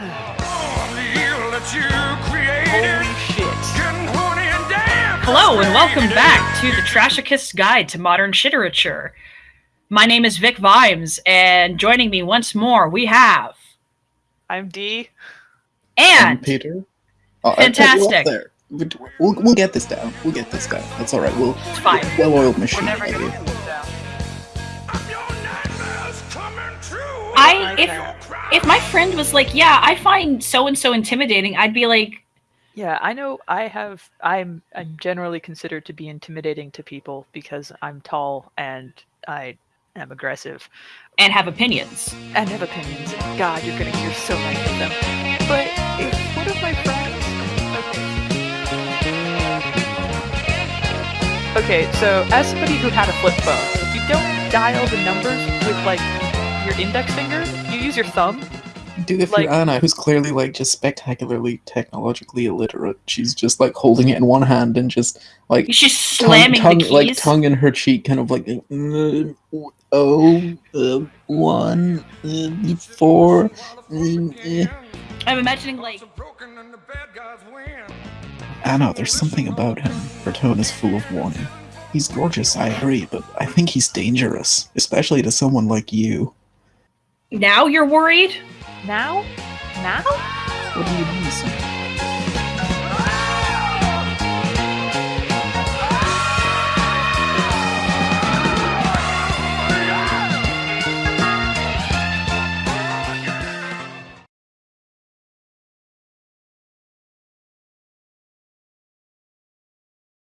Holy shit. Hello and welcome back to the Trashicist's Guide to Modern Shitterature. My name is Vic Vimes, and joining me once more we have I'm D. And and Peter. Oh, I put you up Fantastic. there. We'll, we'll get this down. We'll get this guy. That's all right. We'll it's fine. well-oiled We're machine. If if my friend was like, "Yeah, I find so and so intimidating," I'd be like, Yeah, I know I have I'm I'm generally considered to be intimidating to people because I'm tall and I am aggressive and have opinions. and have opinions. God, you're gonna hear so many of them. But if one of my friends Okay. Okay, so as somebody who had a flip phone, if you don't dial the numbers with like your index finger, you use your thumb. Dude, if like- you're Ana, who's clearly like just spectacularly technologically illiterate, she's just like holding it in one hand and just like She's tongue, slamming tongue the keys. like tongue in her cheek, kind of like uh, oh uh, one uh, four. eh. I'm imagining like Ana, there's something about him. Her tone is full of warning. He's gorgeous, I agree, but I think he's dangerous, especially to someone like you. Now you're worried? Now? Now? What do you mean, sir?